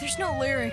There's no lyrics.